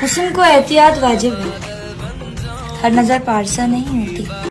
हुसन को एहतियात वाजिब है। हर नज़र पारसा नहीं होती।